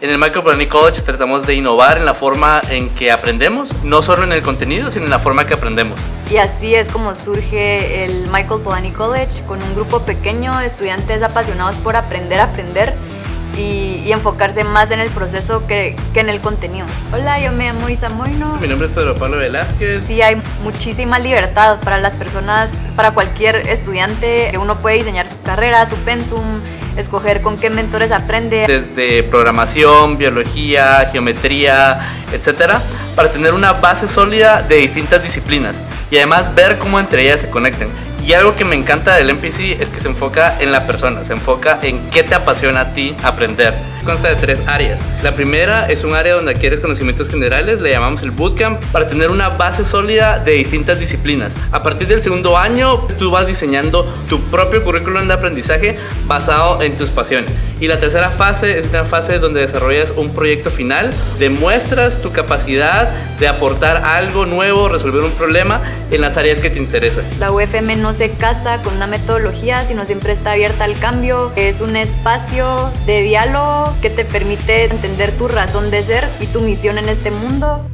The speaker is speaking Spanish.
En el Microplanning College tratamos de innovar en la forma en que aprendemos, no solo en el contenido, sino en la forma que aprendemos. Y así es como surge el Michael Polanyi College, con un grupo pequeño de estudiantes apasionados por aprender a aprender y, y enfocarse más en el proceso que, que, en el contenido. Hola, yo me llamo Isa Moino. Mi nombre es Pedro Pablo Velázquez. Sí, hay muchísima libertad para las personas, para cualquier estudiante, que uno puede diseñar su carrera, su pensum, escoger con qué mentores aprende. Desde programación, biología, geometría, etcétera, para tener una base sólida de distintas disciplinas y además ver cómo entre ellas se conectan. Y algo que me encanta del MPC es que se enfoca en la persona, se enfoca en qué te apasiona a ti aprender. Consta de tres áreas. La primera es un área donde adquieres conocimientos generales, le llamamos el bootcamp, para tener una base sólida de distintas disciplinas. A partir del segundo año, tú vas diseñando tu propio currículum de aprendizaje basado en tus pasiones. Y la tercera fase es una fase donde desarrollas un proyecto final, demuestras tu capacidad de aportar algo nuevo, resolver un problema en las áreas que te interesan. La UFM no se casa con una metodología, sino siempre está abierta al cambio. Es un espacio de diálogo que te permite entender tu razón de ser y tu misión en este mundo.